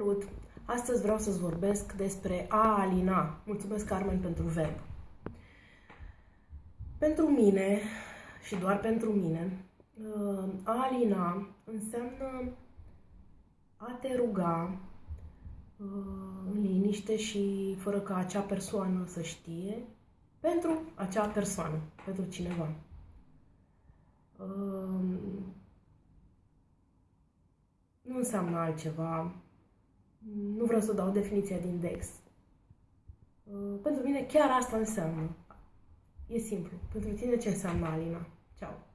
Salut! Astăzi vreau să-ți vorbesc despre a alina. Mulțumesc, Carmen, pentru verb. Pentru mine, și doar pentru mine, uh, a alina înseamnă a te ruga uh, în liniște și fără ca acea persoană să știe pentru acea persoană, pentru cineva. Uh, nu înseamnă altceva nu vreau să dau definiția din Dex. Uh, pentru mine chiar asta înseamnă. E simplu. Pentru tine ce înseamnă Alina? Ceau!